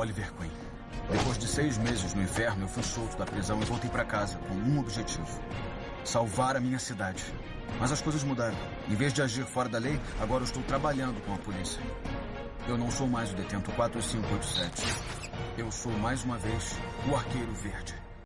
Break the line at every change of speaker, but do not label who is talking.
Oliver Queen. Depois de seis meses no inferno, eu fui solto da prisão e voltei para casa com um objetivo: salvar a minha cidade. Mas as coisas mudaram. Em vez de agir fora da lei, agora eu estou trabalhando com a polícia. Eu não sou mais o detento 4587. Eu sou mais uma vez o Arqueiro Verde.